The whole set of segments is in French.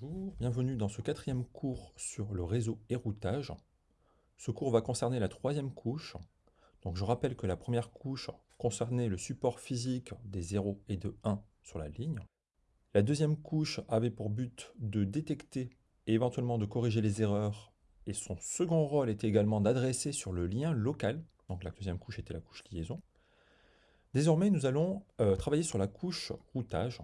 Bonjour, bienvenue dans ce quatrième cours sur le réseau et routage. Ce cours va concerner la troisième couche. Donc je rappelle que la première couche concernait le support physique des 0 et de 1 sur la ligne. La deuxième couche avait pour but de détecter et éventuellement de corriger les erreurs. Et son second rôle était également d'adresser sur le lien local. Donc la deuxième couche était la couche liaison. Désormais, nous allons euh, travailler sur la couche routage.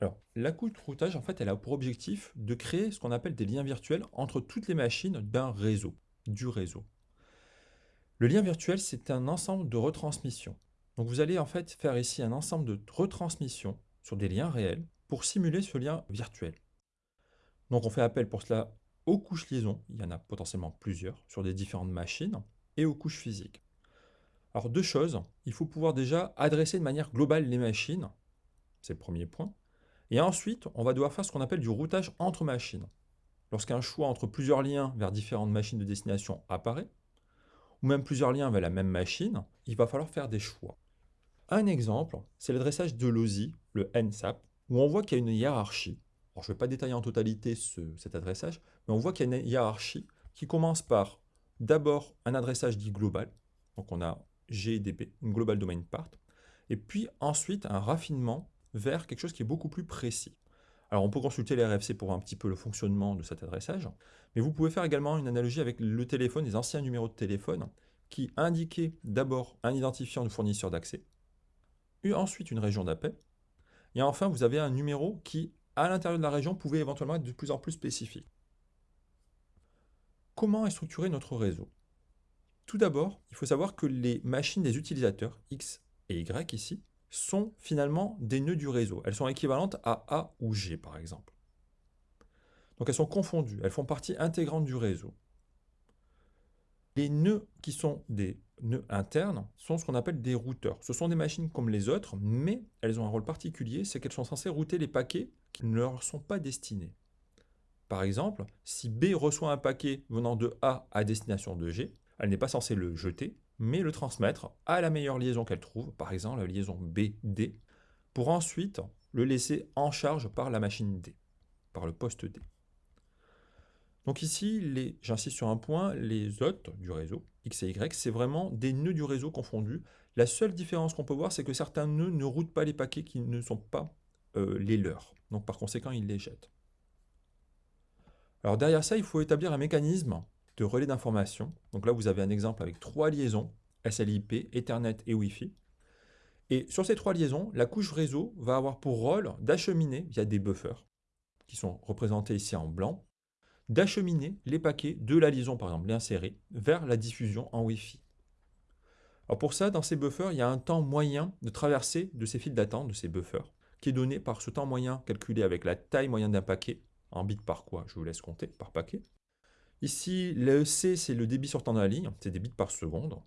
Alors, la couche routage, en fait, elle a pour objectif de créer ce qu'on appelle des liens virtuels entre toutes les machines d'un réseau, du réseau. Le lien virtuel, c'est un ensemble de retransmissions. Donc vous allez en fait faire ici un ensemble de retransmissions sur des liens réels pour simuler ce lien virtuel. Donc on fait appel pour cela aux couches liaison, il y en a potentiellement plusieurs sur des différentes machines, et aux couches physiques. Alors deux choses, il faut pouvoir déjà adresser de manière globale les machines, c'est le premier point, et ensuite, on va devoir faire ce qu'on appelle du routage entre machines. Lorsqu'un choix entre plusieurs liens vers différentes machines de destination apparaît, ou même plusieurs liens vers la même machine, il va falloir faire des choix. Un exemple, c'est l'adressage de l'OSI, le NSAP, où on voit qu'il y a une hiérarchie. Alors, je ne vais pas détailler en totalité cet adressage, mais on voit qu'il y a une hiérarchie qui commence par d'abord un adressage dit global, donc on a GDP, une Global Domain Part, et puis ensuite un raffinement vers quelque chose qui est beaucoup plus précis. Alors on peut consulter les RFC pour un petit peu le fonctionnement de cet adressage, mais vous pouvez faire également une analogie avec le téléphone, les anciens numéros de téléphone, qui indiquaient d'abord un identifiant de fournisseur d'accès, ensuite une région d'appel, et enfin vous avez un numéro qui, à l'intérieur de la région, pouvait éventuellement être de plus en plus spécifique. Comment est structuré notre réseau? Tout d'abord, il faut savoir que les machines des utilisateurs, X et Y ici, sont finalement des nœuds du réseau. Elles sont équivalentes à A ou G, par exemple. Donc elles sont confondues, elles font partie intégrante du réseau. Les nœuds qui sont des nœuds internes sont ce qu'on appelle des routeurs. Ce sont des machines comme les autres, mais elles ont un rôle particulier, c'est qu'elles sont censées router les paquets qui ne leur sont pas destinés. Par exemple, si B reçoit un paquet venant de A à destination de G, elle n'est pas censée le jeter, mais le transmettre à la meilleure liaison qu'elle trouve, par exemple la liaison BD, pour ensuite le laisser en charge par la machine D, par le poste D. Donc ici, j'insiste sur un point, les hôtes du réseau, X et Y, c'est vraiment des nœuds du réseau confondus. La seule différence qu'on peut voir, c'est que certains nœuds ne routent pas les paquets qui ne sont pas euh, les leurs. Donc par conséquent, ils les jettent. Alors derrière ça, il faut établir un mécanisme de relais d'information. Donc là, vous avez un exemple avec trois liaisons, SLIP, Ethernet et Wi-Fi. Et sur ces trois liaisons, la couche réseau va avoir pour rôle d'acheminer, via des buffers, qui sont représentés ici en blanc, d'acheminer les paquets de la liaison, par exemple l'insérer, vers la diffusion en Wi-Fi. Alors pour ça, dans ces buffers, il y a un temps moyen de traversée de ces files d'attente, de ces buffers, qui est donné par ce temps moyen calculé avec la taille moyenne d'un paquet, en bits par quoi, je vous laisse compter, par paquet, Ici, l'EC, c'est le débit sortant de la ligne, c'est des bits par seconde.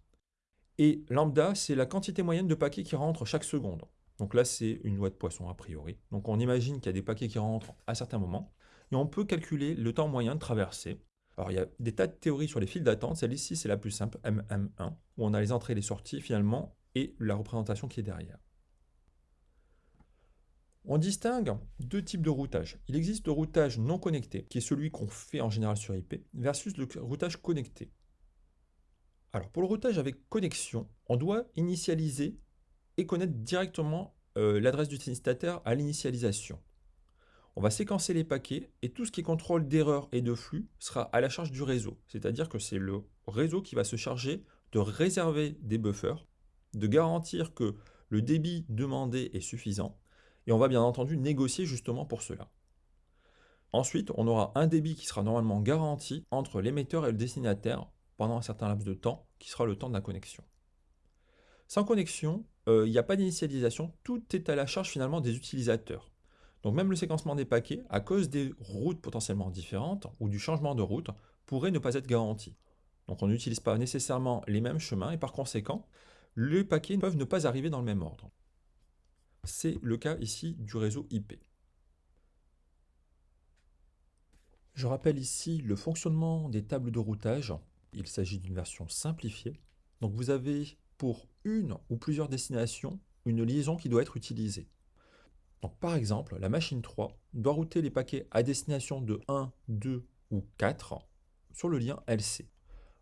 Et lambda, c'est la quantité moyenne de paquets qui rentrent chaque seconde. Donc là, c'est une loi de Poisson a priori. Donc on imagine qu'il y a des paquets qui rentrent à certains moments. Et on peut calculer le temps moyen de traversée. Alors il y a des tas de théories sur les files d'attente. Celle-ci, c'est la plus simple, MM1, où on a les entrées et les sorties finalement, et la représentation qui est derrière. On distingue deux types de routage. Il existe le routage non connecté, qui est celui qu'on fait en général sur IP, versus le routage connecté. Alors pour le routage avec connexion, on doit initialiser et connaître directement euh, l'adresse du destinataire à l'initialisation. On va séquencer les paquets et tout ce qui contrôle d'erreur et de flux sera à la charge du réseau. C'est-à-dire que c'est le réseau qui va se charger de réserver des buffers, de garantir que le débit demandé est suffisant et on va bien entendu négocier justement pour cela. Ensuite, on aura un débit qui sera normalement garanti entre l'émetteur et le destinataire pendant un certain laps de temps, qui sera le temps de la connexion. Sans connexion, euh, il n'y a pas d'initialisation, tout est à la charge finalement des utilisateurs. Donc même le séquencement des paquets, à cause des routes potentiellement différentes ou du changement de route, pourrait ne pas être garanti. Donc on n'utilise pas nécessairement les mêmes chemins et par conséquent, les paquets peuvent ne pas arriver dans le même ordre. C'est le cas ici du réseau IP. Je rappelle ici le fonctionnement des tables de routage. Il s'agit d'une version simplifiée. Donc vous avez pour une ou plusieurs destinations une liaison qui doit être utilisée. Par exemple, la machine 3 doit router les paquets à destination de 1, 2 ou 4 sur le lien LC.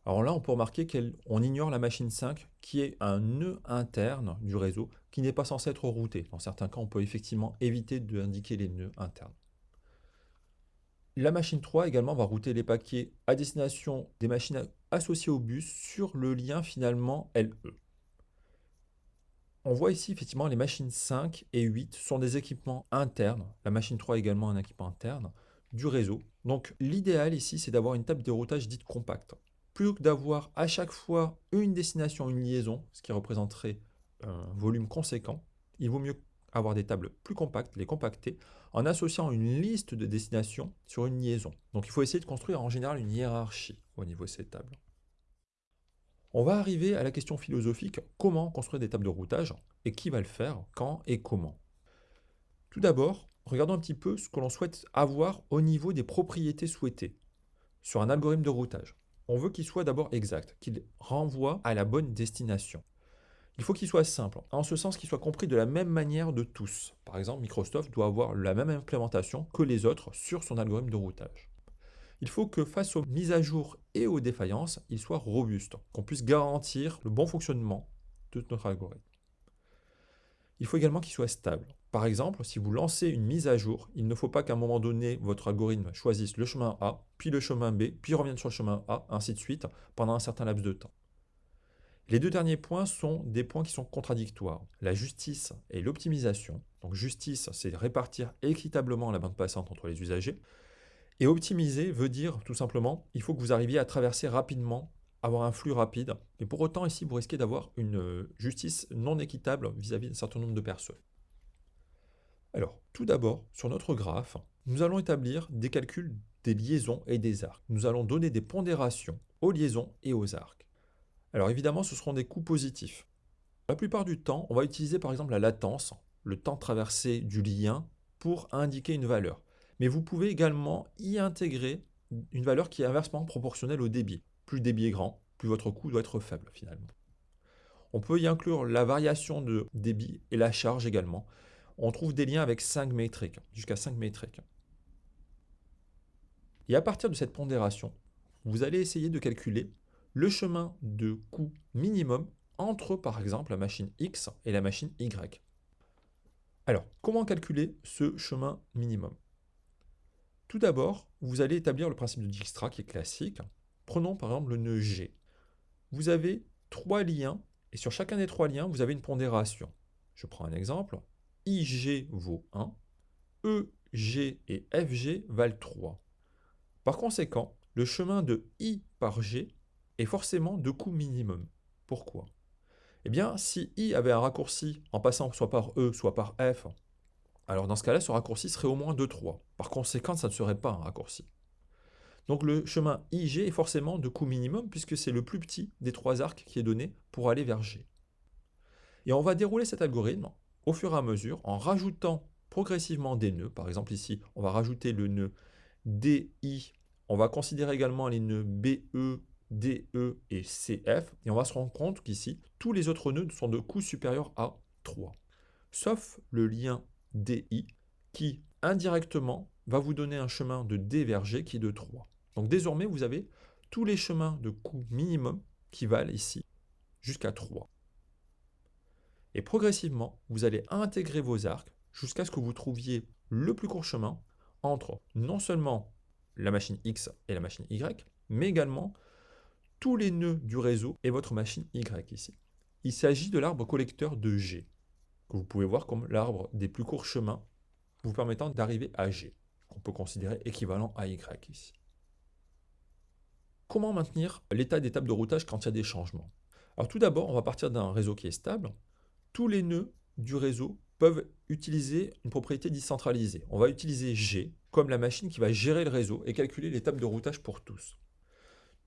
Alors là, on peut remarquer qu'on ignore la machine 5 qui est un nœud interne du réseau qui n'est pas censé être routé. Dans certains cas, on peut effectivement éviter d'indiquer les nœuds internes. La machine 3 également va router les paquets à destination des machines associées au bus sur le lien finalement LE. On voit ici effectivement les machines 5 et 8 sont des équipements internes. La machine 3 est également un équipement interne du réseau. Donc l'idéal ici, c'est d'avoir une table de routage dite compacte plutôt que d'avoir à chaque fois une destination, une liaison, ce qui représenterait un volume conséquent, il vaut mieux avoir des tables plus compactes, les compacter, en associant une liste de destinations sur une liaison. Donc il faut essayer de construire en général une hiérarchie au niveau de ces tables. On va arriver à la question philosophique, comment construire des tables de routage et qui va le faire, quand et comment? Tout d'abord, regardons un petit peu ce que l'on souhaite avoir au niveau des propriétés souhaitées sur un algorithme de routage on veut qu'il soit d'abord exact, qu'il renvoie à la bonne destination. Il faut qu'il soit simple, en ce sens qu'il soit compris de la même manière de tous. Par exemple, Microsoft doit avoir la même implémentation que les autres sur son algorithme de routage. Il faut que face aux mises à jour et aux défaillances, il soit robuste, qu'on puisse garantir le bon fonctionnement de notre algorithme. Il faut également qu'il soit stable. Par exemple, si vous lancez une mise à jour, il ne faut pas qu'à un moment donné, votre algorithme choisisse le chemin A, puis le chemin B, puis revienne sur le chemin A, ainsi de suite, pendant un certain laps de temps. Les deux derniers points sont des points qui sont contradictoires. La justice et l'optimisation. Donc justice, c'est répartir équitablement la bande passante entre les usagers. Et optimiser veut dire tout simplement, il faut que vous arriviez à traverser rapidement, avoir un flux rapide. Et pour autant, ici, vous risquez d'avoir une justice non équitable vis-à-vis d'un certain nombre de personnes. Alors, tout d'abord, sur notre graphe, nous allons établir des calculs des liaisons et des arcs. Nous allons donner des pondérations aux liaisons et aux arcs. Alors évidemment, ce seront des coûts positifs. La plupart du temps, on va utiliser par exemple la latence, le temps traversé du lien, pour indiquer une valeur. Mais vous pouvez également y intégrer une valeur qui est inversement proportionnelle au débit. Plus le débit est grand, plus votre coût doit être faible finalement. On peut y inclure la variation de débit et la charge également on trouve des liens avec 5 métriques, jusqu'à 5 métriques. Et à partir de cette pondération, vous allez essayer de calculer le chemin de coût minimum entre, par exemple, la machine X et la machine Y. Alors, comment calculer ce chemin minimum? Tout d'abord, vous allez établir le principe de Dijkstra qui est classique. Prenons par exemple le nœud G. Vous avez trois liens, et sur chacun des trois liens, vous avez une pondération. Je prends un exemple. IG vaut 1, EG et FG valent 3. Par conséquent, le chemin de I par G est forcément de coût minimum. Pourquoi? Eh bien, si I avait un raccourci en passant soit par E, soit par F, alors dans ce cas-là, ce raccourci serait au moins de 3. Par conséquent, ça ne serait pas un raccourci. Donc le chemin IG est forcément de coût minimum puisque c'est le plus petit des trois arcs qui est donné pour aller vers G. Et on va dérouler cet algorithme au fur et à mesure en rajoutant progressivement des nœuds. Par exemple ici, on va rajouter le nœud DI. On va considérer également les nœuds BE, DE et CF. Et on va se rendre compte qu'ici, tous les autres nœuds sont de coût supérieur à 3. Sauf le lien DI qui, indirectement, va vous donner un chemin de D vers qui est de 3. Donc désormais, vous avez tous les chemins de coût minimum qui valent ici jusqu'à 3. Et progressivement, vous allez intégrer vos arcs jusqu'à ce que vous trouviez le plus court chemin entre non seulement la machine X et la machine Y, mais également tous les nœuds du réseau et votre machine Y ici. Il s'agit de l'arbre collecteur de G, que vous pouvez voir comme l'arbre des plus courts chemins vous permettant d'arriver à G, qu'on peut considérer équivalent à Y ici. Comment maintenir l'état tables de routage quand il y a des changements? Alors tout d'abord, on va partir d'un réseau qui est stable, tous les nœuds du réseau peuvent utiliser une propriété décentralisée. On va utiliser G comme la machine qui va gérer le réseau et calculer tables de routage pour tous.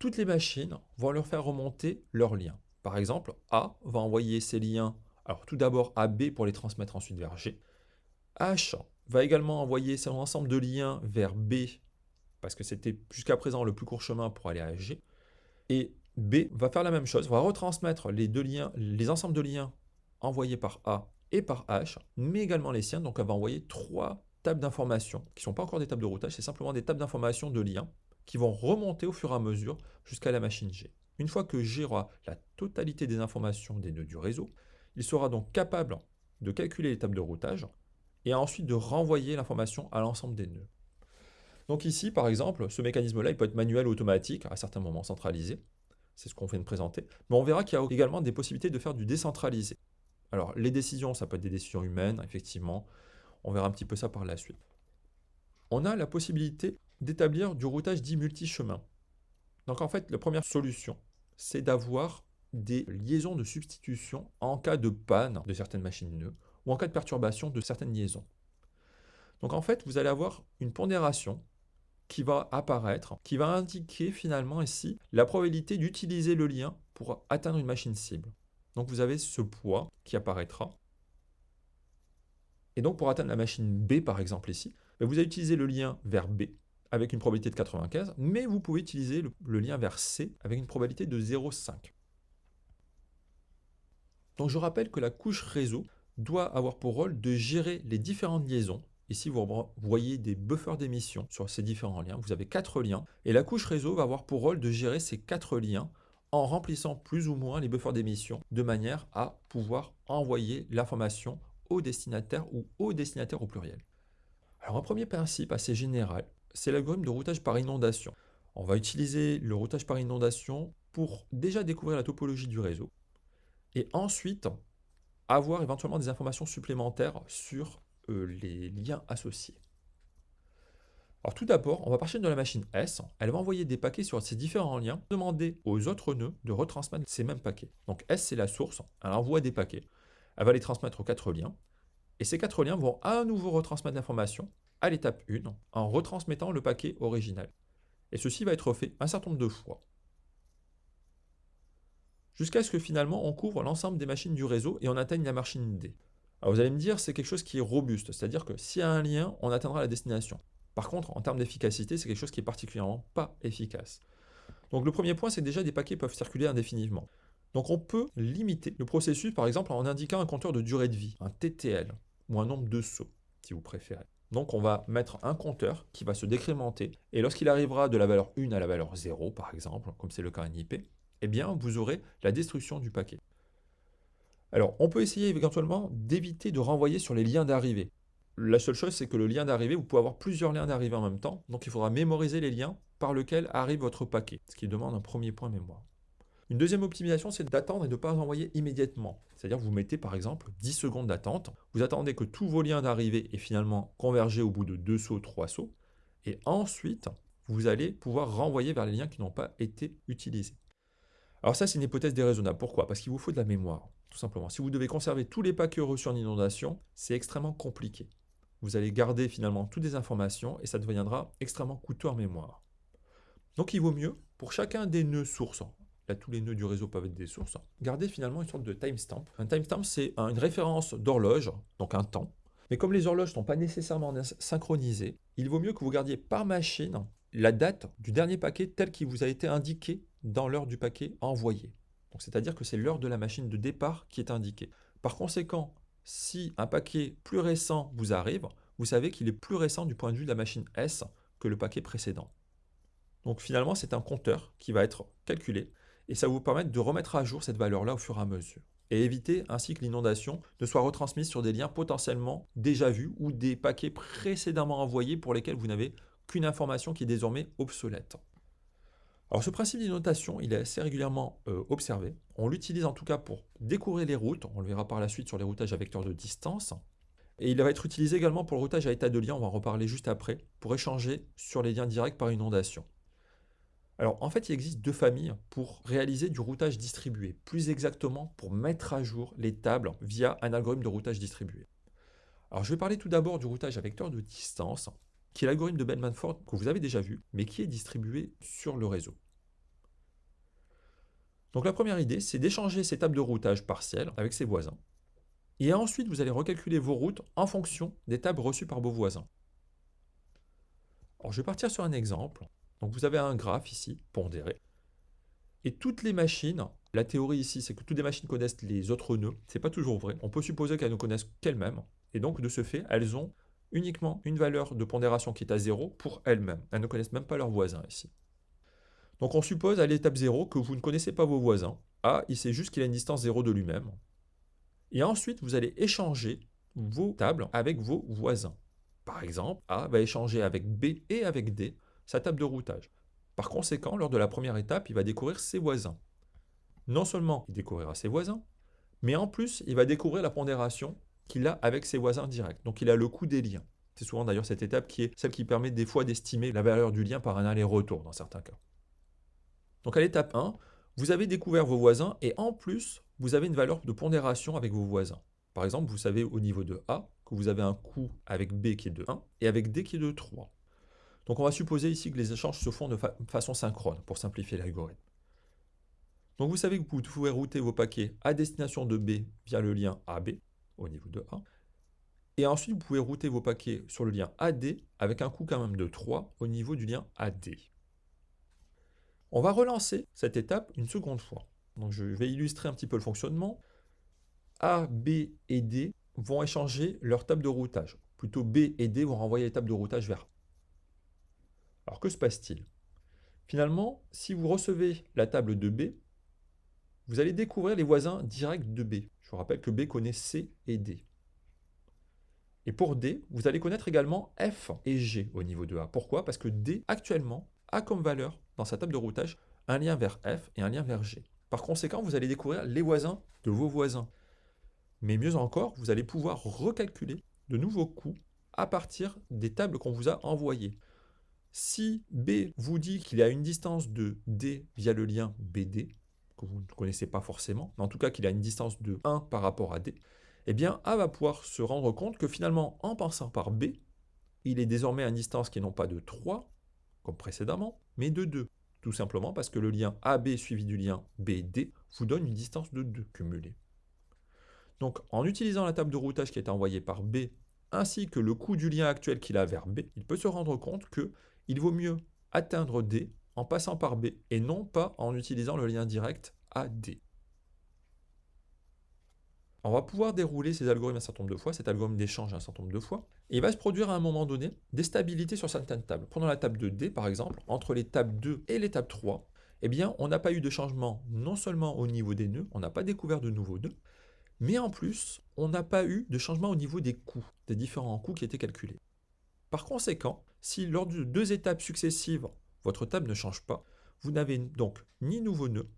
Toutes les machines vont leur faire remonter leurs liens. Par exemple, A va envoyer ses liens, alors tout d'abord à B pour les transmettre ensuite vers G. H va également envoyer son ensemble de liens vers B, parce que c'était jusqu'à présent le plus court chemin pour aller à G. Et B va faire la même chose, va retransmettre les deux liens, les ensembles de liens envoyé par A et par H, mais également les siens. Donc elle va envoyer trois tables d'informations, qui ne sont pas encore des tables de routage, c'est simplement des tables d'informations de liens qui vont remonter au fur et à mesure jusqu'à la machine G. Une fois que G aura la totalité des informations des nœuds du réseau, il sera donc capable de calculer les tables de routage et ensuite de renvoyer l'information à l'ensemble des nœuds. Donc ici, par exemple, ce mécanisme-là, il peut être manuel ou automatique, à certains moments centralisé. C'est ce qu'on vient de présenter. Mais on verra qu'il y a également des possibilités de faire du décentralisé. Alors, les décisions, ça peut être des décisions humaines, effectivement. On verra un petit peu ça par la suite. On a la possibilité d'établir du routage dit multi-chemin. Donc en fait, la première solution, c'est d'avoir des liaisons de substitution en cas de panne de certaines machines nœuds ou en cas de perturbation de certaines liaisons. Donc en fait, vous allez avoir une pondération qui va apparaître, qui va indiquer finalement ici la probabilité d'utiliser le lien pour atteindre une machine cible. Donc vous avez ce poids qui apparaîtra. Et donc pour atteindre la machine B par exemple ici, ben, vous allez utiliser le lien vers B avec une probabilité de 95, mais vous pouvez utiliser le, le lien vers C avec une probabilité de 0,5. Donc je rappelle que la couche réseau doit avoir pour rôle de gérer les différentes liaisons Ici, vous voyez des buffers d'émission sur ces différents liens. Vous avez quatre liens et la couche réseau va avoir pour rôle de gérer ces quatre liens en remplissant plus ou moins les buffers d'émission de manière à pouvoir envoyer l'information au destinataire ou au destinataire au pluriel. Alors un premier principe assez général, c'est l'algorithme de routage par inondation. On va utiliser le routage par inondation pour déjà découvrir la topologie du réseau et ensuite avoir éventuellement des informations supplémentaires sur euh, les liens associés. Alors tout d'abord, on va partir de la machine S. Elle va envoyer des paquets sur ces différents liens, demander aux autres nœuds de retransmettre ces mêmes paquets. Donc S, c'est la source, elle envoie des paquets. Elle va les transmettre aux quatre liens. Et ces quatre liens vont à nouveau retransmettre l'information à l'étape 1 en retransmettant le paquet original. Et ceci va être fait un certain nombre de fois. Jusqu'à ce que finalement on couvre l'ensemble des machines du réseau et on atteigne la machine D. Alors vous allez me dire, c'est quelque chose qui est robuste, c'est-à-dire que s'il y a un lien, on atteindra la destination. Par contre, en termes d'efficacité, c'est quelque chose qui est particulièrement pas efficace. Donc le premier point, c'est déjà des paquets peuvent circuler indéfiniment. Donc on peut limiter le processus, par exemple, en indiquant un compteur de durée de vie, un TTL, ou un nombre de sauts, si vous préférez. Donc on va mettre un compteur qui va se décrémenter, et lorsqu'il arrivera de la valeur 1 à la valeur 0, par exemple, comme c'est le cas en IP, eh bien vous aurez la destruction du paquet. Alors, on peut essayer éventuellement d'éviter de renvoyer sur les liens d'arrivée. La seule chose, c'est que le lien d'arrivée, vous pouvez avoir plusieurs liens d'arrivée en même temps, donc il faudra mémoriser les liens par lesquels arrive votre paquet, ce qui demande un premier point mémoire. Une deuxième optimisation, c'est d'attendre et de ne pas envoyer immédiatement. C'est-à-dire vous mettez par exemple 10 secondes d'attente, vous attendez que tous vos liens d'arrivée aient finalement convergé au bout de deux sauts, trois sauts, et ensuite, vous allez pouvoir renvoyer vers les liens qui n'ont pas été utilisés. Alors ça, c'est une hypothèse déraisonnable. Pourquoi? Parce qu'il vous faut de la mémoire tout simplement. Si vous devez conserver tous les paquets reçus en inondation, c'est extrêmement compliqué. Vous allez garder finalement toutes les informations et ça deviendra extrêmement coûteux en mémoire. Donc il vaut mieux, pour chacun des nœuds sources, là tous les nœuds du réseau peuvent être des sources, garder finalement une sorte de timestamp. Un timestamp c'est une référence d'horloge, donc un temps. Mais comme les horloges ne sont pas nécessairement synchronisées, il vaut mieux que vous gardiez par machine la date du dernier paquet tel qu'il vous a été indiqué dans l'heure du paquet envoyé c'est-à-dire que c'est l'heure de la machine de départ qui est indiquée. Par conséquent, si un paquet plus récent vous arrive, vous savez qu'il est plus récent du point de vue de la machine S que le paquet précédent. Donc finalement, c'est un compteur qui va être calculé et ça va vous permettre de remettre à jour cette valeur-là au fur et à mesure et éviter ainsi que l'inondation ne soit retransmise sur des liens potentiellement déjà vus ou des paquets précédemment envoyés pour lesquels vous n'avez qu'une information qui est désormais obsolète. Alors ce principe d'innotation, il est assez régulièrement euh, observé. On l'utilise en tout cas pour découvrir les routes, on le verra par la suite sur les routages à vecteurs de distance. Et il va être utilisé également pour le routage à état de lien, on va en reparler juste après, pour échanger sur les liens directs par inondation. Alors en fait, il existe deux familles pour réaliser du routage distribué, plus exactement pour mettre à jour les tables via un algorithme de routage distribué. Alors je vais parler tout d'abord du routage à vecteur de distance, qui est l'algorithme de Bellman-Ford que vous avez déjà vu, mais qui est distribué sur le réseau. Donc la première idée, c'est d'échanger ces tables de routage partielles avec ses voisins. Et ensuite, vous allez recalculer vos routes en fonction des tables reçues par vos voisins. Alors je vais partir sur un exemple. Donc vous avez un graphe ici, pondéré. Et toutes les machines La théorie ici, c'est que toutes les machines connaissent les autres nœuds. Ce n'est pas toujours vrai. On peut supposer qu'elles ne connaissent qu'elles-mêmes. Et donc, de ce fait, elles ont uniquement une valeur de pondération qui est à 0 pour elles-mêmes. Elles ne connaissent même pas leurs voisins ici. Donc on suppose à l'étape 0 que vous ne connaissez pas vos voisins. A, il sait juste qu'il a une distance 0 de lui-même. Et ensuite, vous allez échanger vos tables avec vos voisins. Par exemple, A va échanger avec B et avec D sa table de routage. Par conséquent, lors de la première étape, il va découvrir ses voisins. Non seulement il découvrira ses voisins, mais en plus, il va découvrir la pondération qu'il a avec ses voisins directs. Donc il a le coût des liens. C'est souvent d'ailleurs cette étape qui est celle qui permet des fois d'estimer la valeur du lien par un aller-retour dans certains cas. Donc à l'étape 1, vous avez découvert vos voisins et en plus, vous avez une valeur de pondération avec vos voisins. Par exemple, vous savez au niveau de A que vous avez un coût avec B qui est de 1 et avec D qui est de 3. Donc on va supposer ici que les échanges se font de façon synchrone pour simplifier l'algorithme. Donc vous savez que vous pouvez router vos paquets à destination de B via le lien AB au niveau de A. Et ensuite, vous pouvez router vos paquets sur le lien AD avec un coût quand même de 3 au niveau du lien AD. On va relancer cette étape une seconde fois. Donc je vais illustrer un petit peu le fonctionnement. A, B et D vont échanger leur table de routage. Plutôt B et D vont renvoyer les tables de routage vers A. Alors que se passe-t-il? Finalement, si vous recevez la table de B, vous allez découvrir les voisins directs de B. Je vous rappelle que B connaît C et D. Et pour D, vous allez connaître également F et G au niveau de A. Pourquoi? Parce que D, actuellement, a comme valeur dans sa table de routage un lien vers F et un lien vers G. Par conséquent, vous allez découvrir les voisins de vos voisins. Mais mieux encore, vous allez pouvoir recalculer de nouveaux coûts à partir des tables qu'on vous a envoyées. Si B vous dit qu'il a une distance de D via le lien BD, que vous ne connaissez pas forcément, mais en tout cas qu'il a une distance de 1 par rapport à D, eh bien A va pouvoir se rendre compte que finalement, en passant par B, il est désormais à une distance qui est non pas de 3, comme précédemment, mais de 2. Tout simplement parce que le lien AB suivi du lien BD vous donne une distance de 2 cumulée. Donc en utilisant la table de routage qui été envoyée par B, ainsi que le coût du lien actuel qu'il a vers B, il peut se rendre compte qu'il vaut mieux atteindre D en passant par B et non pas en utilisant le lien direct AD. On va pouvoir dérouler ces algorithmes un certain nombre de fois, cet algorithme d'échange un certain nombre de fois, et il va se produire à un moment donné des stabilités sur certaines tables. Pendant la table de D, par exemple, entre tables 2 et tables 3, eh bien, on n'a pas eu de changement non seulement au niveau des nœuds, on n'a pas découvert de nouveaux nœuds, mais en plus, on n'a pas eu de changement au niveau des coûts, des différents coûts qui étaient calculés. Par conséquent, si lors de deux étapes successives, votre table ne change pas, vous n'avez donc ni nouveau nœud,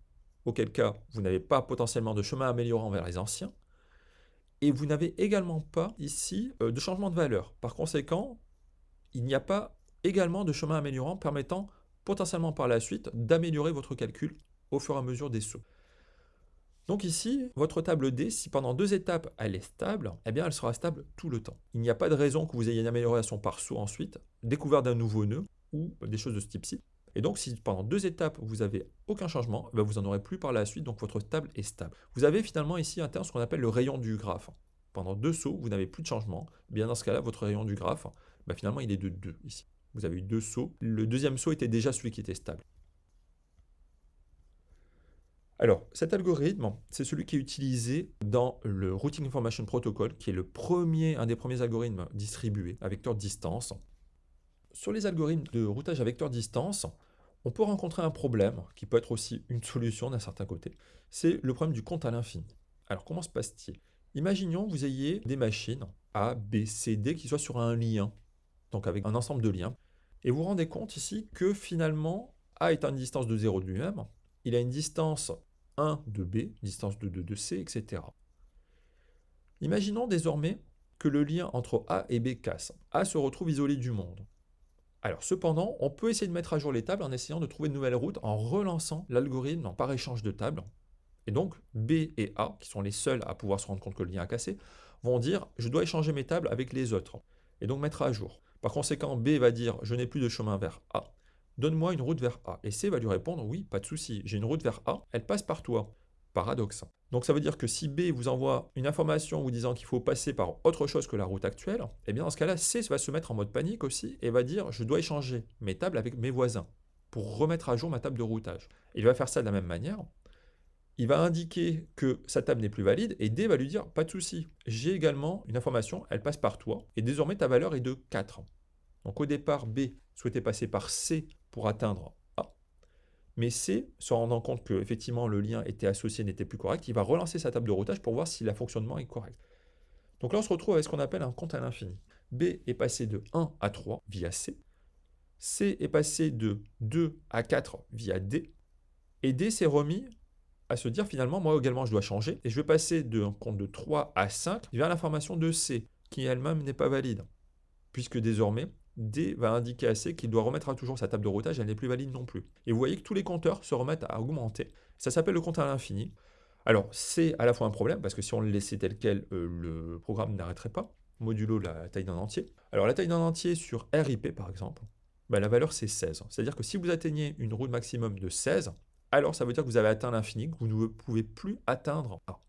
auquel cas vous n'avez pas potentiellement de chemin améliorant vers les anciens, et vous n'avez également pas ici euh, de changement de valeur. Par conséquent, il n'y a pas également de chemin améliorant permettant potentiellement par la suite d'améliorer votre calcul au fur et à mesure des sauts. Donc ici, votre table D, si pendant deux étapes elle est stable, eh bien elle sera stable tout le temps. Il n'y a pas de raison que vous ayez une amélioration par saut ensuite, découverte d'un nouveau nœud ou des choses de ce type-ci. Et donc, si pendant deux étapes, vous n'avez aucun changement, ben, vous n'en aurez plus par la suite, donc votre table est stable. Vous avez finalement ici un terme, ce qu'on appelle le rayon du graphe. Pendant deux sauts, vous n'avez plus de changement. Eh bien dans ce cas-là, votre rayon du graphe, ben, finalement, il est de 2 ici. Vous avez eu deux sauts. Le deuxième saut était déjà celui qui était stable. Alors, cet algorithme, c'est celui qui est utilisé dans le Routing Information Protocol, qui est le premier, un des premiers algorithmes distribués à vecteur distance. Sur les algorithmes de routage à vecteur distance, on peut rencontrer un problème, qui peut être aussi une solution d'un certain côté, c'est le problème du compte à l'infini. Alors comment se passe-t-il? Imaginons que vous ayez des machines A, B, C, D qui soient sur un lien, donc avec un ensemble de liens, et vous vous rendez compte ici que finalement A est à une distance de 0 de lui-même, il a une distance 1 de B, distance de 2 de C, etc. Imaginons désormais que le lien entre A et B casse. A se retrouve isolé du monde. Alors cependant, on peut essayer de mettre à jour les tables en essayant de trouver de nouvelles routes en relançant l'algorithme par échange de tables. Et donc B et A, qui sont les seuls à pouvoir se rendre compte que le lien a cassé, vont dire je dois échanger mes tables avec les autres et donc mettre à jour. Par conséquent, B va dire je n'ai plus de chemin vers A, donne-moi une route vers A. Et C va lui répondre oui, pas de souci, j'ai une route vers A, elle passe par toi. Paradoxe. Donc ça veut dire que si B vous envoie une information vous disant qu'il faut passer par autre chose que la route actuelle, eh bien dans ce cas-là, C va se mettre en mode panique aussi et va dire je dois échanger mes tables avec mes voisins pour remettre à jour ma table de routage. Il va faire ça de la même manière. il va indiquer que sa table n'est plus valide et D va lui dire pas de souci. J'ai également une information, elle passe par toi et désormais ta valeur est de 4. Donc au départ, B souhaitait passer par C pour atteindre. Mais C, se rendant compte que effectivement le lien était associé n'était plus correct, il va relancer sa table de routage pour voir si le fonctionnement est correct. Donc là, on se retrouve avec ce qu'on appelle un compte à l'infini. B est passé de 1 à 3 via C. C est passé de 2 à 4 via D. Et D s'est remis à se dire finalement, moi également, je dois changer. Et je vais passer d'un compte de 3 à 5 vers l'information de C, qui elle-même n'est pas valide. Puisque désormais, D va indiquer à C qu'il doit remettre à toujours sa table de routage, elle n'est plus valide non plus. Et vous voyez que tous les compteurs se remettent à augmenter. Ça s'appelle le compte à l'infini. Alors, c'est à la fois un problème, parce que si on le laissait tel quel, euh, le programme n'arrêterait pas, modulo la taille d'un entier. Alors, la taille d'un entier sur RIP, par exemple, bah, la valeur, c'est 16. C'est-à-dire que si vous atteignez une roue maximum de 16, alors ça veut dire que vous avez atteint l'infini, que vous ne pouvez plus atteindre A.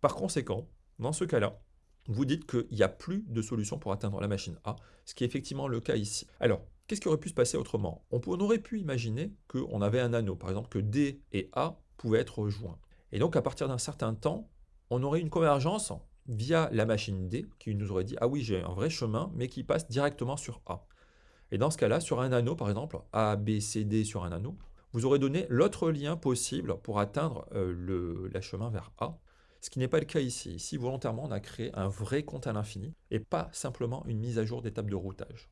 Par conséquent, dans ce cas-là, vous dites qu'il n'y a plus de solution pour atteindre la machine A, ce qui est effectivement le cas ici. Alors, qu'est-ce qui aurait pu se passer autrement? On, aurait pu imaginer qu'on avait un anneau, par exemple que D et A pouvaient être joints. Et donc, à partir d'un certain temps, on aurait une convergence via la machine D qui nous aurait dit « Ah oui, j'ai un vrai chemin, mais qui passe directement sur A ». Et dans ce cas-là, sur un anneau, par exemple, A, B, C, D sur un anneau, vous aurez donné l'autre lien possible pour atteindre euh, le chemin vers A, ce qui n'est pas le cas ici. Ici, volontairement, on a créé un vrai compte à l'infini et pas simplement une mise à jour d'étape de routage.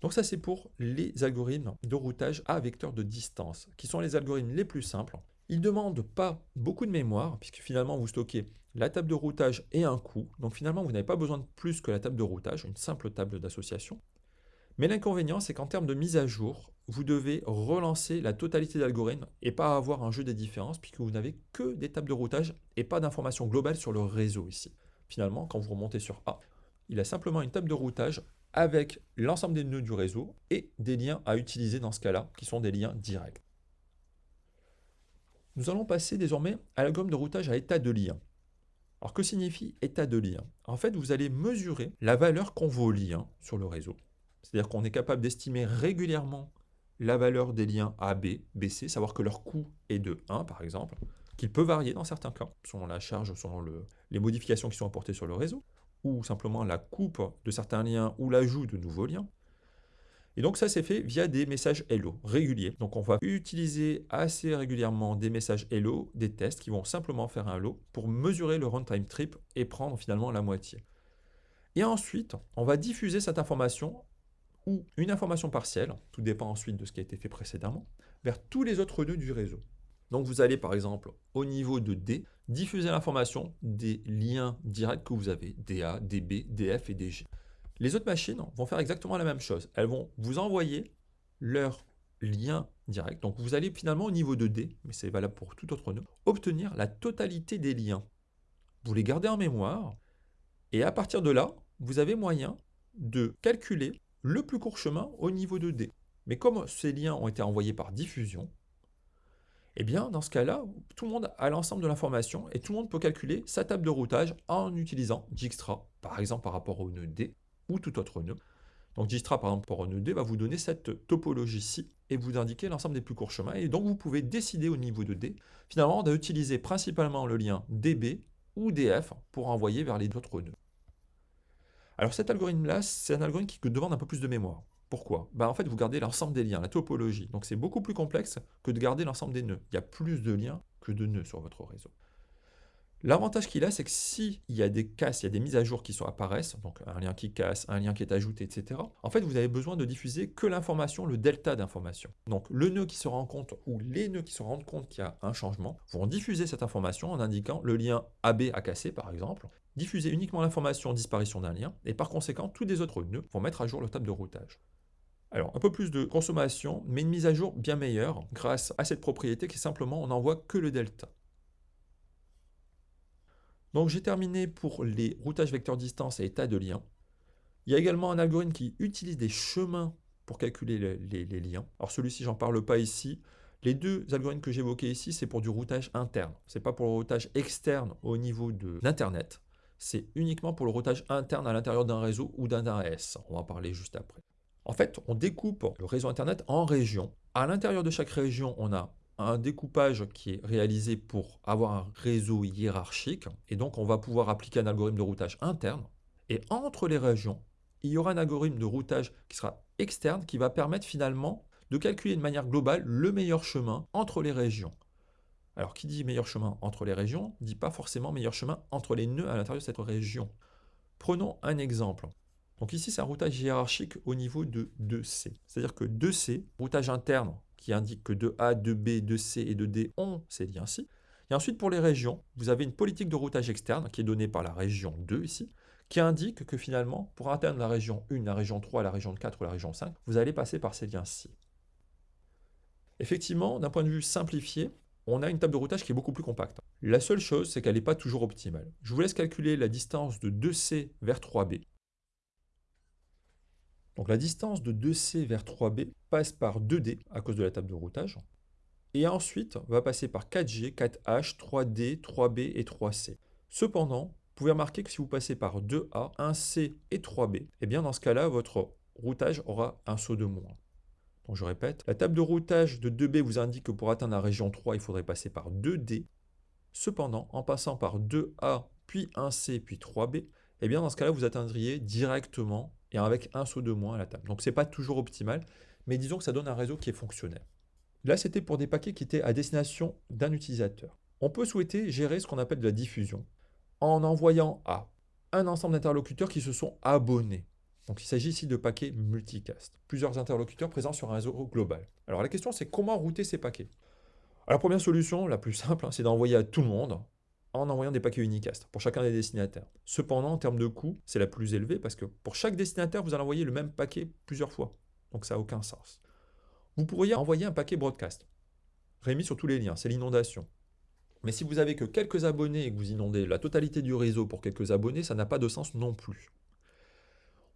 Donc ça, c'est pour les algorithmes de routage à vecteur de distance, qui sont les algorithmes les plus simples, il ne demande pas beaucoup de mémoire, puisque finalement vous stockez la table de routage et un coup. Donc finalement, vous n'avez pas besoin de plus que la table de routage, une simple table d'association. Mais l'inconvénient, c'est qu'en termes de mise à jour, vous devez relancer la totalité d'algorithmes et pas avoir un jeu des différences, puisque vous n'avez que des tables de routage et pas d'informations globales sur le réseau ici. Finalement, quand vous remontez sur A, il a simplement une table de routage avec l'ensemble des nœuds du réseau et des liens à utiliser dans ce cas-là, qui sont des liens directs. Nous allons passer désormais à l'algorithme de routage à état de lien. Alors que signifie état de lien? En fait, vous allez mesurer la valeur qu'ont vos liens sur le réseau. C'est-à-dire qu'on est capable d'estimer régulièrement la valeur des liens AB, BC, savoir que leur coût est de 1 par exemple, qu'il peut varier dans certains cas, selon la charge, selon les modifications qui sont apportées sur le réseau, ou simplement la coupe de certains liens ou l'ajout de nouveaux liens. Et donc ça, c'est fait via des messages Hello réguliers. Donc on va utiliser assez régulièrement des messages Hello, des tests qui vont simplement faire un Hello pour mesurer le runtime trip et prendre finalement la moitié. Et ensuite, on va diffuser cette information ou une information partielle, tout dépend ensuite de ce qui a été fait précédemment, vers tous les autres nœuds du réseau. Donc vous allez par exemple au niveau de D, diffuser l'information des liens directs que vous avez, DA, DB, DF et DG. Les autres machines vont faire exactement la même chose. Elles vont vous envoyer leur lien direct. Donc vous allez finalement au niveau de D, mais c'est valable pour tout autre nœud, obtenir la totalité des liens. Vous les gardez en mémoire, et à partir de là, vous avez moyen de calculer le plus court chemin au niveau de D. Mais comme ces liens ont été envoyés par diffusion, eh bien, dans ce cas-là, tout le monde a l'ensemble de l'information et tout le monde peut calculer sa table de routage en utilisant Dijkstra, par exemple par rapport au nœud D, ou tout autre nœud. Donc Dijkstra, par exemple, pour un nœud D, va vous donner cette topologie-ci et vous indiquer l'ensemble des plus courts chemins. Et donc, vous pouvez décider au niveau de D, finalement, d'utiliser principalement le lien DB ou DF pour envoyer vers les autres nœuds. Alors cet algorithme-là, c'est un algorithme qui demande un peu plus de mémoire. Pourquoi? Ben, En fait, vous gardez l'ensemble des liens, la topologie. Donc c'est beaucoup plus complexe que de garder l'ensemble des nœuds. Il y a plus de liens que de nœuds sur votre réseau. L'avantage qu'il a, c'est que s'il y a des casses, il y a des mises à jour qui sont apparaissent, donc un lien qui casse, un lien qui est ajouté, etc., en fait, vous avez besoin de diffuser que l'information, le delta d'information. Donc, le nœud qui se rend compte ou les nœuds qui se rendent compte qu'il y a un changement vont diffuser cette information en indiquant le lien AB a cassé, par exemple, diffuser uniquement l'information disparition d'un lien, et par conséquent, tous les autres nœuds vont mettre à jour leur table de routage. Alors, un peu plus de consommation, mais une mise à jour bien meilleure grâce à cette propriété qui est simplement on n'envoie que le delta. Donc j'ai terminé pour les routages vecteurs distance et état de lien. Il y a également un algorithme qui utilise des chemins pour calculer les, liens. Alors celui-ci, j'en parle pas ici. Les deux algorithmes que j'évoquais ici, c'est pour du routage interne. Ce n'est pas pour le routage externe au niveau de l'Internet. C'est uniquement pour le routage interne à l'intérieur d'un réseau ou d'un AS. On va en parler juste après. En fait, on découpe le réseau Internet en régions. À l'intérieur de chaque région, on a un découpage qui est réalisé pour avoir un réseau hiérarchique, et donc on va pouvoir appliquer un algorithme de routage interne. Et entre les régions, il y aura un algorithme de routage qui sera externe, qui va permettre finalement de calculer de manière globale le meilleur chemin entre les régions. Alors, qui dit meilleur chemin entre les régions, dit pas forcément meilleur chemin entre les nœuds à l'intérieur de cette région. Prenons un exemple. Donc ici, c'est un routage hiérarchique au niveau de 2C. C'est-à-dire que 2C, routage interne, qui indique que 2A, 2B, 2C et 2D ont ces liens-ci. Et ensuite, pour les régions, vous avez une politique de routage externe qui est donnée par la région 2 ici, qui indique que finalement, pour atteindre la région 1, la région 3, la région 4 ou la région 5, vous allez passer par ces liens-ci. Effectivement, d'un point de vue simplifié, on a une table de routage qui est beaucoup plus compacte. La seule chose, c'est qu'elle n'est pas toujours optimale. Je vous laisse calculer la distance de 2C vers 3B. Donc la distance de 2C vers 3B passe par 2D à cause de la table de routage. Et ensuite, va passer par 4G, 4H, 3D, 3B et 3C. Cependant, vous pouvez remarquer que si vous passez par 2A, 1C et 3B, et eh bien dans ce cas-là, votre routage aura un saut de moins. Donc je répète, la table de routage de 2B vous indique que pour atteindre la région 3, il faudrait passer par 2D. Cependant, en passant par 2A, puis 1C, puis 3B, eh bien dans ce cas-là, vous atteindriez directement et avec un saut de moins à la table. Donc ce n'est pas toujours optimal, mais disons que ça donne un réseau qui est fonctionnel. Là, c'était pour des paquets qui étaient à destination d'un utilisateur. On peut souhaiter gérer ce qu'on appelle de la diffusion en envoyant à un ensemble d'interlocuteurs qui se sont abonnés. Donc il s'agit ici de paquets multicast, plusieurs interlocuteurs présents sur un réseau global. Alors la question c'est comment router ces paquets? Alors, La première solution, la plus simple, hein, c'est d'envoyer à tout le monde en envoyant des paquets unicast pour chacun des destinataires. Cependant, en termes de coût, c'est la plus élevée parce que pour chaque destinataire, vous allez envoyer le même paquet plusieurs fois. Donc ça n'a aucun sens. Vous pourriez envoyer un paquet broadcast, remis sur tous les liens, c'est l'inondation. Mais si vous avez que quelques abonnés et que vous inondez la totalité du réseau pour quelques abonnés, ça n'a pas de sens non plus.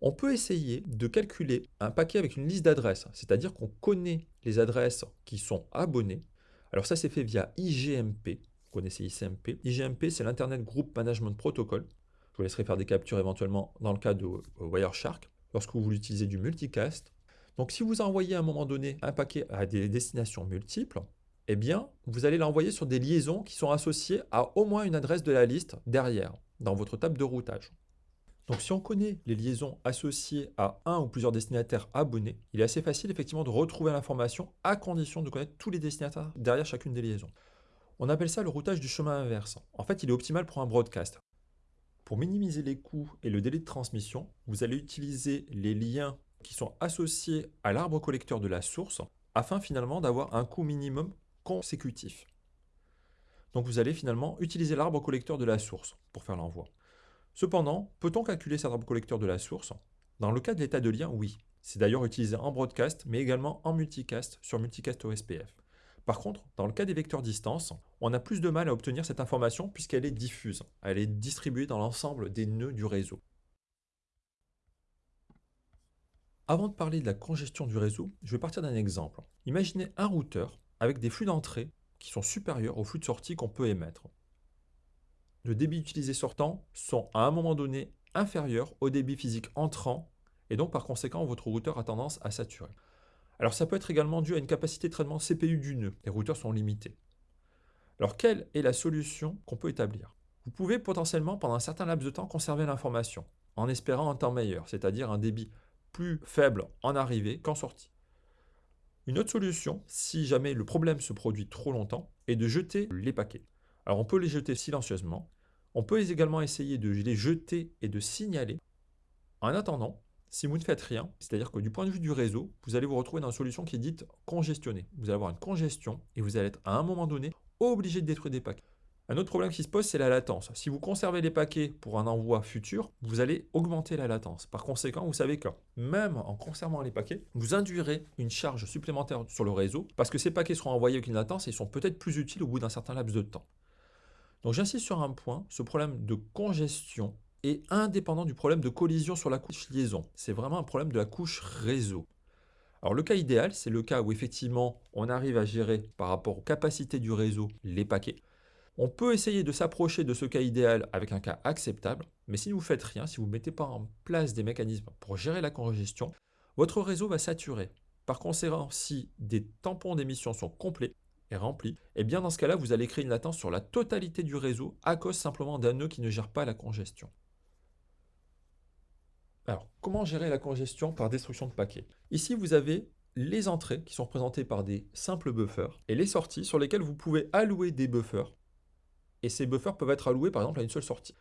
On peut essayer de calculer un paquet avec une liste d'adresses, c'est-à-dire qu'on connaît les adresses qui sont abonnées. Alors ça, c'est fait via IGMP, connaissez ICMP. IGMP, c'est l'Internet Group Management Protocol. Je vous laisserai faire des captures éventuellement dans le cas de euh, Wireshark, lorsque vous utilisez du multicast. Donc si vous envoyez à un moment donné un paquet à des destinations multiples, eh bien, vous allez l'envoyer sur des liaisons qui sont associées à au moins une adresse de la liste derrière, dans votre table de routage. Donc si on connaît les liaisons associées à un ou plusieurs destinataires abonnés, il est assez facile effectivement de retrouver l'information à condition de connaître tous les destinataires derrière chacune des liaisons. On appelle ça le routage du chemin inverse. En fait, il est optimal pour un broadcast. Pour minimiser les coûts et le délai de transmission, vous allez utiliser les liens qui sont associés à l'arbre collecteur de la source afin finalement d'avoir un coût minimum consécutif. Donc vous allez finalement utiliser l'arbre collecteur de la source pour faire l'envoi. Cependant, peut-on calculer cet arbre collecteur de la source? Dans le cas de l'état de lien, oui. C'est d'ailleurs utilisé en broadcast, mais également en multicast sur multicast OSPF. Par contre, dans le cas des vecteurs distance, on a plus de mal à obtenir cette information puisqu'elle est diffuse. Elle est distribuée dans l'ensemble des nœuds du réseau. Avant de parler de la congestion du réseau, je vais partir d'un exemple. Imaginez un routeur avec des flux d'entrée qui sont supérieurs aux flux de sortie qu'on peut émettre. Le débit utilisé sortant sont à un moment donné inférieurs au débit physique entrant et donc par conséquent votre routeur a tendance à saturer. Alors ça peut être également dû à une capacité de traitement CPU du nœud. Les routeurs sont limités. Alors quelle est la solution qu'on peut établir? Vous pouvez potentiellement pendant un certain laps de temps conserver l'information en espérant un temps meilleur, c'est-à-dire un débit plus faible en arrivée qu'en sortie. Une autre solution, si jamais le problème se produit trop longtemps, est de jeter les paquets. Alors on peut les jeter silencieusement, on peut également essayer de les jeter et de signaler. En attendant, si vous ne faites rien, c'est-à-dire que du point de vue du réseau, vous allez vous retrouver dans une solution qui est dite congestionnée. Vous allez avoir une congestion et vous allez être à un moment donné obligé de détruire des paquets. Un autre problème qui se pose, c'est la latence. Si vous conservez les paquets pour un envoi futur, vous allez augmenter la latence. Par conséquent, vous savez que même en conservant les paquets, vous induirez une charge supplémentaire sur le réseau parce que ces paquets seront envoyés avec une latence et ils sont peut-être plus utiles au bout d'un certain laps de temps. Donc j'insiste sur un point, ce problème de congestion est indépendant du problème de collision sur la couche liaison. C'est vraiment un problème de la couche réseau. Alors le cas idéal, c'est le cas où effectivement on arrive à gérer par rapport aux capacités du réseau les paquets. On peut essayer de s'approcher de ce cas idéal avec un cas acceptable, mais si vous ne faites rien, si vous ne mettez pas en place des mécanismes pour gérer la congestion, votre réseau va saturer. Par conséquent, si des tampons d'émission sont complets, et eh bien dans ce cas-là, vous allez créer une latence sur la totalité du réseau à cause simplement d'un nœud qui ne gère pas la congestion. Alors, comment gérer la congestion par destruction de paquets? Ici, vous avez les entrées qui sont représentées par des simples buffers et les sorties sur lesquelles vous pouvez allouer des buffers. Et ces buffers peuvent être alloués par exemple à une seule sortie.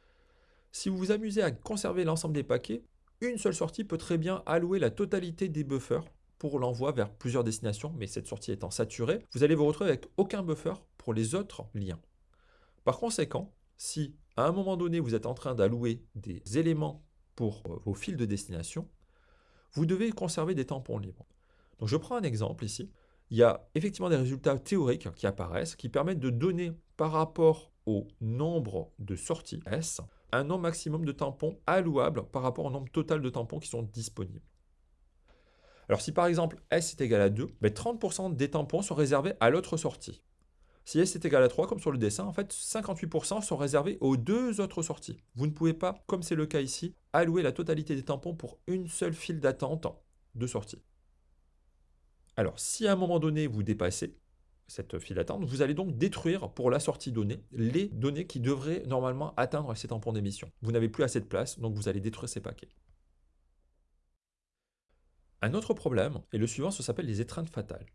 Si vous vous amusez à conserver l'ensemble des paquets, une seule sortie peut très bien allouer la totalité des buffers pour l'envoi vers plusieurs destinations, mais cette sortie étant saturée, vous allez vous retrouver avec aucun buffer pour les autres liens. Par conséquent, si à un moment donné vous êtes en train d'allouer des éléments pour euh, vos fils de destination, vous devez conserver des tampons libres. Donc je prends un exemple ici. Il y a effectivement des résultats théoriques qui apparaissent, qui permettent de donner par rapport au nombre de sorties S, un nombre maximum de tampons allouables par rapport au nombre total de tampons qui sont disponibles. Alors si par exemple S est égal à 2, 30% ben, des tampons sont réservés à l'autre sortie. Si S est égal à 3, comme sur le dessin, en fait, 58% sont réservés aux deux autres sorties. Vous ne pouvez pas, comme c'est le cas ici, allouer la totalité des tampons pour une seule file d'attente de sortie. Alors, si à un moment donné, vous dépassez cette file d'attente, vous allez donc détruire pour la sortie donnée les données qui devraient normalement atteindre ces tampons d'émission. Vous n'avez plus assez de place, donc vous allez détruire ces paquets. Un autre problème, et le suivant, ça s'appelle les étreintes fatales.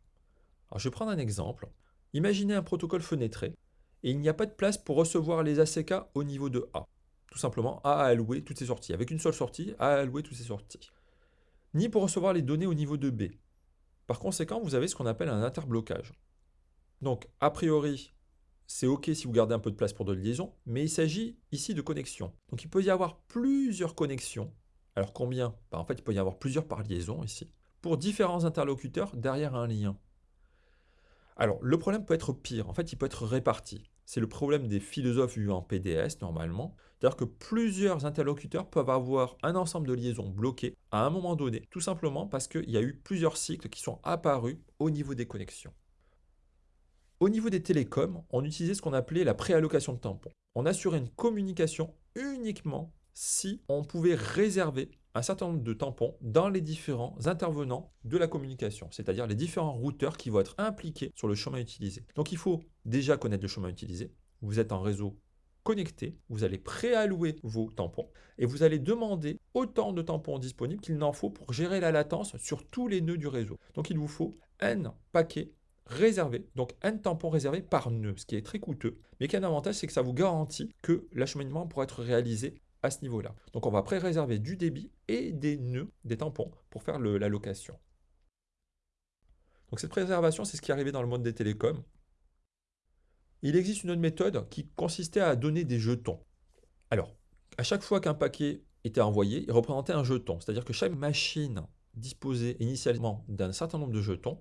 Je vais prendre un exemple. Imaginez un protocole fenêtré, et il n'y a pas de place pour recevoir les ACK au niveau de A. Tout simplement, A a alloué toutes ses sorties. Avec une seule sortie, A a alloué toutes ses sorties. Ni pour recevoir les données au niveau de B. Par conséquent, vous avez ce qu'on appelle un interblocage. Donc, a priori, c'est OK si vous gardez un peu de place pour de liaison, mais il s'agit ici de connexion. Donc, il peut y avoir plusieurs connexions alors combien? Bah, En fait, il peut y avoir plusieurs par liaison ici, pour différents interlocuteurs derrière un lien. Alors, le problème peut être pire. En fait, il peut être réparti. C'est le problème des philosophes vus en PDS, normalement. C'est-à-dire que plusieurs interlocuteurs peuvent avoir un ensemble de liaisons bloquées à un moment donné, tout simplement parce qu'il y a eu plusieurs cycles qui sont apparus au niveau des connexions. Au niveau des télécoms, on utilisait ce qu'on appelait la préallocation de tampons. On assurait une communication uniquement si on pouvait réserver un certain nombre de tampons dans les différents intervenants de la communication, c'est-à-dire les différents routeurs qui vont être impliqués sur le chemin utilisé. Donc il faut déjà connaître le chemin utilisé. Vous êtes en réseau connecté, vous allez préallouer vos tampons et vous allez demander autant de tampons disponibles qu'il n'en faut pour gérer la latence sur tous les nœuds du réseau. Donc il vous faut n paquets réservés, donc n tampons réservés par nœud, ce qui est très coûteux, mais qui a un avantage, c'est que ça vous garantit que l'acheminement pourra être réalisé à ce niveau-là. Donc on va pré-réserver du débit et des nœuds, des tampons, pour faire la location. Donc cette préservation, c'est ce qui est arrivé dans le monde des télécoms. Il existe une autre méthode qui consistait à donner des jetons. Alors, à chaque fois qu'un paquet était envoyé, il représentait un jeton. C'est-à-dire que chaque machine disposait initialement d'un certain nombre de jetons.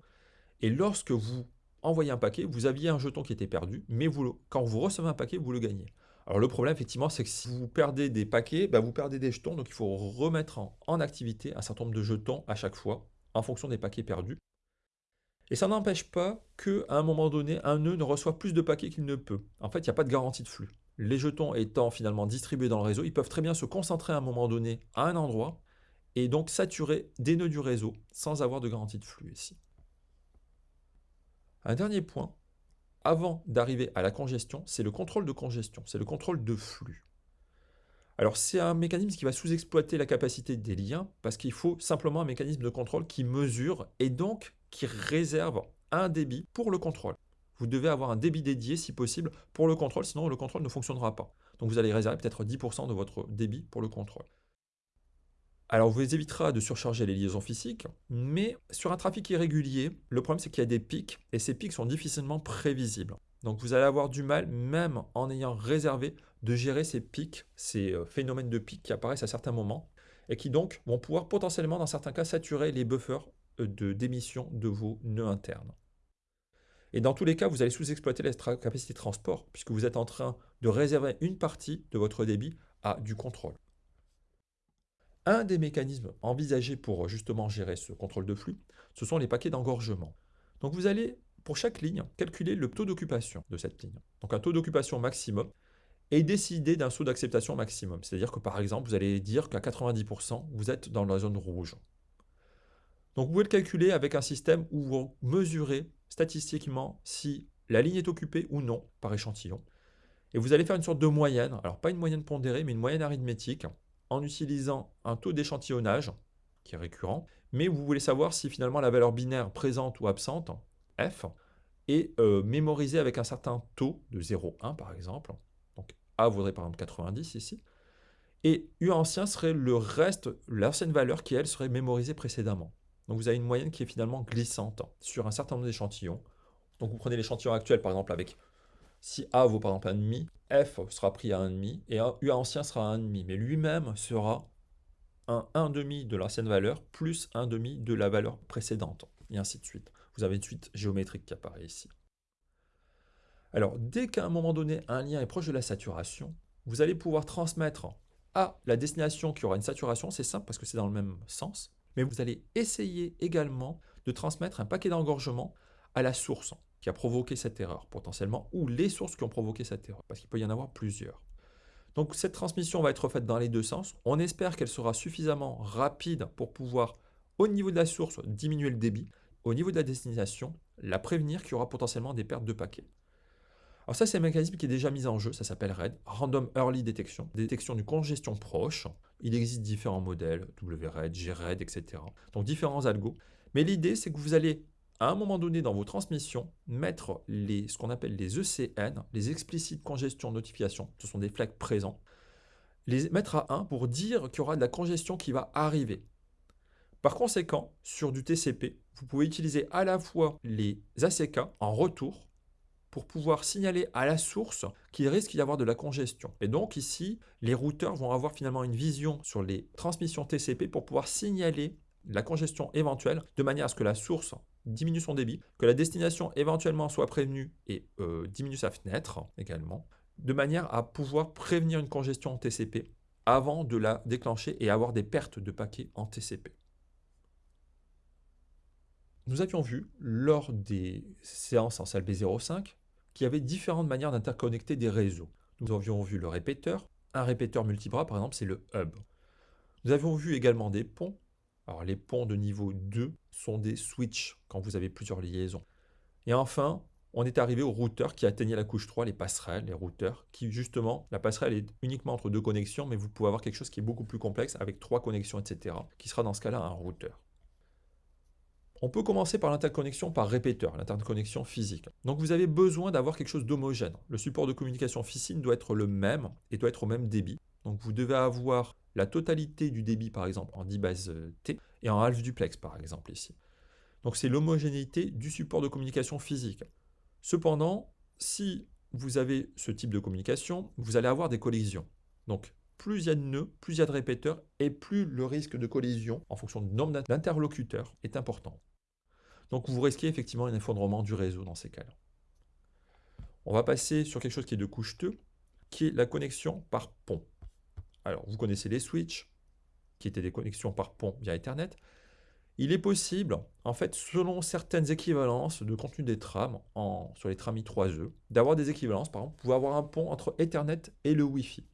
Et lorsque vous envoyez un paquet, vous aviez un jeton qui était perdu, mais quand vous recevez un paquet, vous le gagnez. Alors le problème, effectivement, c'est que si vous perdez des paquets, bah, vous perdez des jetons, donc il faut remettre en, activité un certain nombre de jetons à chaque fois, en fonction des paquets perdus. Et ça n'empêche pas qu'à un moment donné, un nœud ne reçoit plus de paquets qu'il ne peut. En fait, il n'y a pas de garantie de flux. Les jetons étant finalement distribués dans le réseau, ils peuvent très bien se concentrer à un moment donné à un endroit et donc saturer des nœuds du réseau sans avoir de garantie de flux ici. Un dernier point, avant d'arriver à la congestion, c'est le contrôle de congestion, c'est le contrôle de flux. Alors c'est un mécanisme qui va sous-exploiter la capacité des liens parce qu'il faut simplement un mécanisme de contrôle qui mesure et donc qui réserve un débit pour le contrôle. Vous devez avoir un débit dédié si possible pour le contrôle, sinon le contrôle ne fonctionnera pas. Donc vous allez réserver peut-être 10% de votre débit pour le contrôle. Alors, vous évitera de surcharger les liaisons physiques, mais sur un trafic irrégulier, le problème c'est qu'il y a des pics, et ces pics sont difficilement prévisibles. Donc vous allez avoir du mal, même en ayant réservé, de gérer ces pics, ces euh, phénomènes de pics qui apparaissent à certains moments, et qui donc vont pouvoir potentiellement, dans certains cas, saturer les buffers euh, de démission de vos nœuds internes. Et dans tous les cas, vous allez sous-exploiter la capacité de transport, puisque vous êtes en train de réserver une partie de votre débit à du contrôle. Un des mécanismes envisagés pour justement gérer ce contrôle de flux, ce sont les paquets d'engorgement. Donc vous allez, pour chaque ligne, calculer le taux d'occupation de cette ligne. Donc un taux d'occupation maximum et décider d'un saut d'acceptation maximum. C'est-à-dire que par exemple, vous allez dire qu'à 90%, vous êtes dans la zone rouge. Donc vous pouvez le calculer avec un système où vous mesurez statistiquement si la ligne est occupée ou non par échantillon. Et vous allez faire une sorte de moyenne, alors pas une moyenne pondérée, mais une moyenne arithmétique, en utilisant un taux d'échantillonnage, qui est récurrent, mais vous voulez savoir si finalement la valeur binaire présente ou absente, f, est euh, mémorisée avec un certain taux de 0,1 par exemple. Donc A vaudrait par exemple 90 ici. Et U ancien serait le reste, l'ancienne valeur qui, elle, serait mémorisée précédemment. Donc vous avez une moyenne qui est finalement glissante sur un certain nombre d'échantillons. Donc vous prenez l'échantillon actuel par exemple avec si A vaut par exemple 1,5, F sera pris à 1,5 et U ancien sera à 1,5. Mais lui-même sera un 1,5 de l'ancienne valeur plus 1,5 de la valeur précédente, et ainsi de suite. Vous avez une suite géométrique qui apparaît ici. Alors, dès qu'à un moment donné, un lien est proche de la saturation, vous allez pouvoir transmettre à la destination qui aura une saturation, c'est simple parce que c'est dans le même sens, mais vous allez essayer également de transmettre un paquet d'engorgement à la source qui a provoqué cette erreur potentiellement, ou les sources qui ont provoqué cette erreur, parce qu'il peut y en avoir plusieurs. Donc cette transmission va être faite dans les deux sens. On espère qu'elle sera suffisamment rapide pour pouvoir, au niveau de la source, diminuer le débit, au niveau de la destination, la prévenir qu'il y aura potentiellement des pertes de paquets. Alors ça, c'est un mécanisme qui est déjà mis en jeu, ça s'appelle RAID, Random Early Detection, détection du congestion proche. Il existe différents modèles, WRAID, GRAID, etc. Donc différents algos. Mais l'idée, c'est que vous allez à un moment donné dans vos transmissions, mettre les, ce qu'on appelle les ECN, les explicites congestion notification, ce sont des flags présents, les mettre à 1 pour dire qu'il y aura de la congestion qui va arriver. Par conséquent, sur du TCP, vous pouvez utiliser à la fois les ACK en retour pour pouvoir signaler à la source qu'il risque d'y avoir de la congestion. Et donc ici, les routeurs vont avoir finalement une vision sur les transmissions TCP pour pouvoir signaler la congestion éventuelle de manière à ce que la source diminue son débit, que la destination éventuellement soit prévenue et euh, diminue sa fenêtre également, de manière à pouvoir prévenir une congestion en TCP avant de la déclencher et avoir des pertes de paquets en TCP. Nous avions vu lors des séances en salle B05 qu'il y avait différentes manières d'interconnecter des réseaux. Nous avions vu le répéteur, un répéteur multibras par exemple c'est le hub. Nous avions vu également des ponts alors les ponts de niveau 2 sont des switches quand vous avez plusieurs liaisons. Et enfin, on est arrivé aux routeurs qui atteignaient la couche 3, les passerelles, les routeurs, qui justement, la passerelle est uniquement entre deux connexions, mais vous pouvez avoir quelque chose qui est beaucoup plus complexe avec trois connexions, etc., qui sera dans ce cas-là un routeur. On peut commencer par l'interconnexion par répéteur, l'interconnexion physique. Donc vous avez besoin d'avoir quelque chose d'homogène. Le support de communication physique doit être le même et doit être au même débit. Donc vous devez avoir la totalité du débit, par exemple, en 10 bases euh, T et en half duplex, par exemple, ici. Donc c'est l'homogénéité du support de communication physique. Cependant, si vous avez ce type de communication, vous allez avoir des collisions. Donc plus il y a de nœuds, plus il y a de répéteurs, et plus le risque de collision, en fonction du nombre d'interlocuteurs, est important. Donc vous risquez effectivement un effondrement du réseau dans ces cas-là. On va passer sur quelque chose qui est de couche 2, qui est la connexion par pont. Alors, vous connaissez les switches, qui étaient des connexions par pont via Ethernet. Il est possible, en fait, selon certaines équivalences de contenu des trams sur les trams I3E, d'avoir des équivalences. Par exemple, vous pouvez avoir un pont entre Ethernet et le Wi-Fi.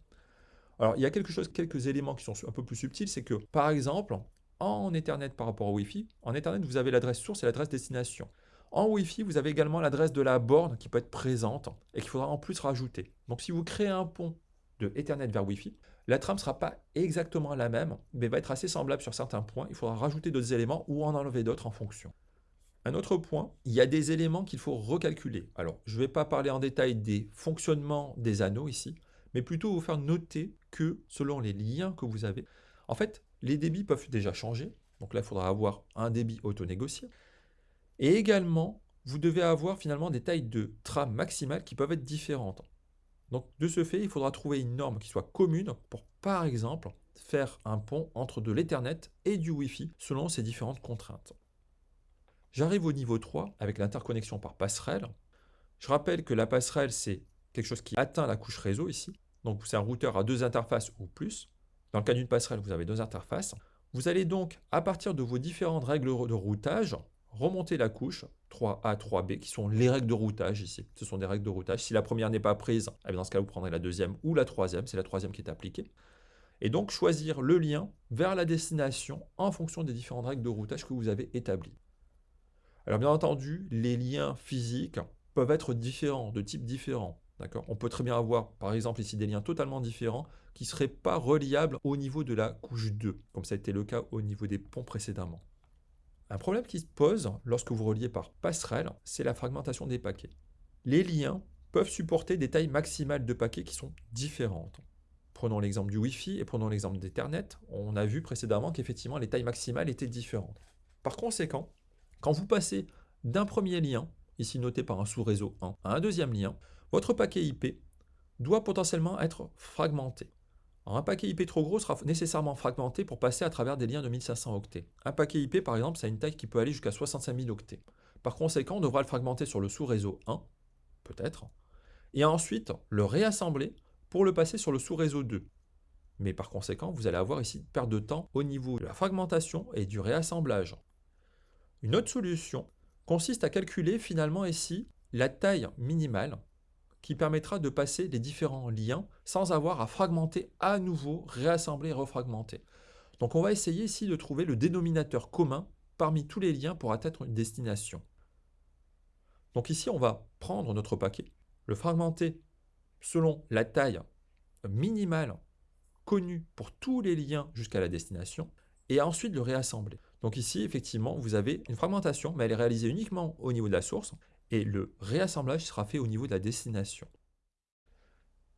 Alors, il y a quelque chose, quelques éléments qui sont un peu plus subtils, c'est que, par exemple, en Ethernet par rapport au Wi-Fi, en Ethernet, vous avez l'adresse source et l'adresse destination. En Wi-Fi, vous avez également l'adresse de la borne qui peut être présente et qu'il faudra en plus rajouter. Donc, si vous créez un pont de Ethernet vers Wi-Fi, la trame ne sera pas exactement la même, mais va être assez semblable sur certains points. Il faudra rajouter d'autres éléments ou en enlever d'autres en fonction. Un autre point, il y a des éléments qu'il faut recalculer. Alors, je ne vais pas parler en détail des fonctionnements des anneaux ici, mais plutôt vous faire noter que selon les liens que vous avez, en fait, les débits peuvent déjà changer. Donc là, il faudra avoir un débit auto-négocié. Et également, vous devez avoir finalement des tailles de trame maximales qui peuvent être différentes. Donc de ce fait, il faudra trouver une norme qui soit commune pour, par exemple, faire un pont entre de l'Ethernet et du Wi-Fi selon ces différentes contraintes. J'arrive au niveau 3 avec l'interconnexion par passerelle. Je rappelle que la passerelle, c'est quelque chose qui atteint la couche réseau ici. Donc c'est un routeur à deux interfaces ou plus. Dans le cas d'une passerelle, vous avez deux interfaces. Vous allez donc, à partir de vos différentes règles de routage, remonter la couche 3A, 3B, qui sont les règles de routage ici. Ce sont des règles de routage. Si la première n'est pas prise, eh dans ce cas, vous prendrez la deuxième ou la troisième. C'est la troisième qui est appliquée. Et donc, choisir le lien vers la destination en fonction des différentes règles de routage que vous avez établies. Alors, bien entendu, les liens physiques peuvent être différents, de types différents. On peut très bien avoir, par exemple, ici des liens totalement différents qui ne seraient pas reliables au niveau de la couche 2, comme ça a été le cas au niveau des ponts précédemment. Un problème qui se pose lorsque vous reliez par passerelle, c'est la fragmentation des paquets. Les liens peuvent supporter des tailles maximales de paquets qui sont différentes. Prenons l'exemple du Wi-Fi et prenons l'exemple d'Ethernet. On a vu précédemment qu'effectivement les tailles maximales étaient différentes. Par conséquent, quand vous passez d'un premier lien, ici noté par un sous-réseau 1, à un deuxième lien, votre paquet IP doit potentiellement être fragmenté. Un paquet IP trop gros sera nécessairement fragmenté pour passer à travers des liens de 1500 octets. Un paquet IP, par exemple, ça a une taille qui peut aller jusqu'à 65 000 octets. Par conséquent, on devra le fragmenter sur le sous-réseau 1, peut-être, et ensuite le réassembler pour le passer sur le sous-réseau 2. Mais par conséquent, vous allez avoir ici une perte de temps au niveau de la fragmentation et du réassemblage. Une autre solution consiste à calculer finalement ici la taille minimale qui permettra de passer les différents liens sans avoir à fragmenter à nouveau, réassembler et refragmenter. Donc on va essayer ici de trouver le dénominateur commun parmi tous les liens pour atteindre une destination. Donc ici on va prendre notre paquet, le fragmenter selon la taille minimale connue pour tous les liens jusqu'à la destination, et ensuite le réassembler. Donc ici, effectivement, vous avez une fragmentation, mais elle est réalisée uniquement au niveau de la source, et le réassemblage sera fait au niveau de la destination.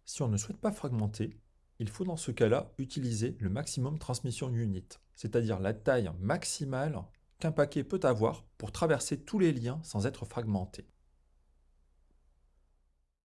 Si on ne souhaite pas fragmenter, il faut dans ce cas-là utiliser le maximum transmission unit, c'est-à-dire la taille maximale qu'un paquet peut avoir pour traverser tous les liens sans être fragmenté.